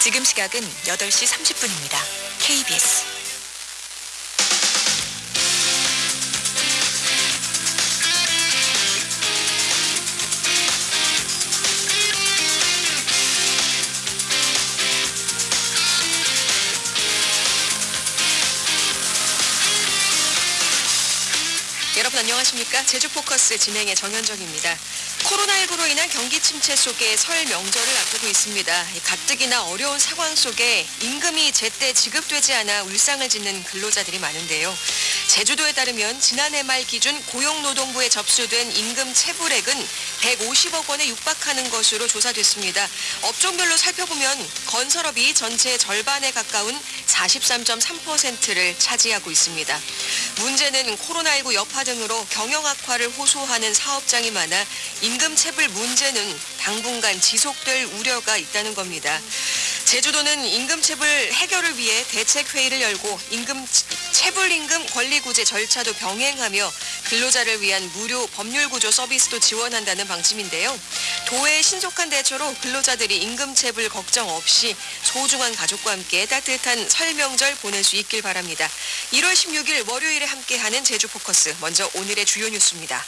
지금 시각은 8시 30분입니다. KBS. 여러분 안녕하십니까? 제주 포커스 진행의 정현정입니다. 코로나19로 인한 경기 침체 속에 설 명절을 앞두고 있습니다. 이 가뜩이나 어려운 상황 속에 임금이 제때 지급되지 않아 울상을 짓는 근로자들이 많은데요. 제주도에 따르면 지난해 말 기준 고용노동부에 접수된 임금 체불액은 150억 원에 육박하는 것으로 조사됐습니다. 업종별로 살펴보면 건설업이 전체 절반에 가까운 43.3%를 차지하고 있습니다. 문제는 코로나19 여파 등으로 경영 악화를 호소하는 사업장이 많아 임금 체불 문제는 당분간 지속될 우려가 있다는 겁니다. 제주도는 임금 체불 해결을 위해 대책 회의를 열고 임금 체불 임금 권리 구제 절차도 병행하며 근로자를 위한 무료 법률 구조 서비스도 지원한다는 방침인데요. 도의 신속한 대처로 근로자들이 임금 체불 걱정 없이 소중한 가족과 함께 따뜻한 설 명절 보낼 수 있길 바랍니다. 1월 16일 월요일에 함께하는 제주 포커스 먼저 오늘의 주요 뉴스입니다.